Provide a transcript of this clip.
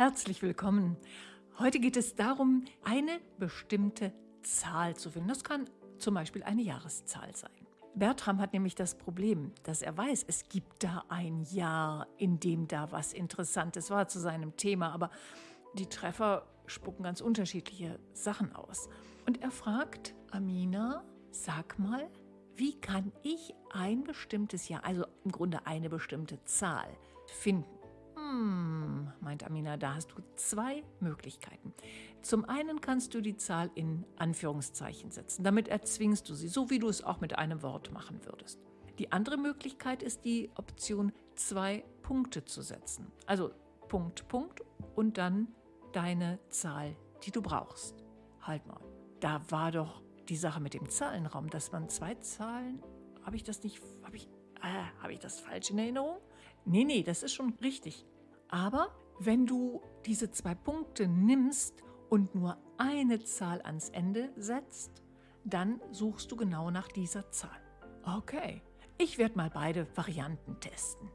Herzlich willkommen. Heute geht es darum, eine bestimmte Zahl zu finden. Das kann zum Beispiel eine Jahreszahl sein. Bertram hat nämlich das Problem, dass er weiß, es gibt da ein Jahr, in dem da was Interessantes war zu seinem Thema, aber die Treffer spucken ganz unterschiedliche Sachen aus. Und er fragt Amina, sag mal, wie kann ich ein bestimmtes Jahr, also im Grunde eine bestimmte Zahl, finden? Hm, meint Amina, da hast du zwei Möglichkeiten. Zum einen kannst du die Zahl in Anführungszeichen setzen. Damit erzwingst du sie, so wie du es auch mit einem Wort machen würdest. Die andere Möglichkeit ist die Option zwei Punkte zu setzen. Also Punkt, Punkt und dann deine Zahl, die du brauchst. Halt mal, da war doch die Sache mit dem Zahlenraum, dass man zwei Zahlen, habe ich das nicht, habe ich, äh, habe ich das falsch in Erinnerung? Nee, nee, das ist schon richtig. Aber wenn du diese zwei Punkte nimmst und nur eine Zahl ans Ende setzt, dann suchst du genau nach dieser Zahl. Okay, ich werde mal beide Varianten testen.